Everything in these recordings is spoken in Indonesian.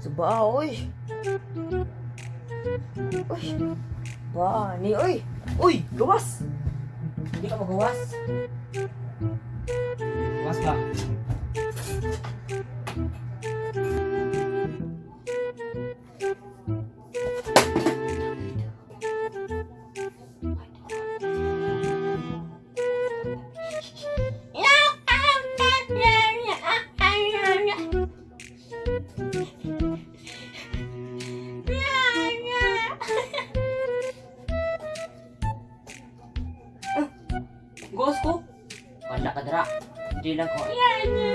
Saba, oy. Uy. Ba, ni oy. Uy, gawas. Hindi ka magawas. Was ba? Gawas ko. Wala ka dara. Hindi lang ko. Hindi.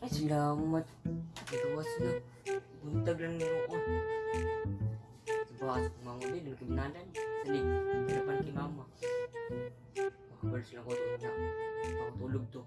Ay, salamat. Gawas na. Buntag lang harapan kay mama. Makabalas lang ko doon na. Ako tulog to.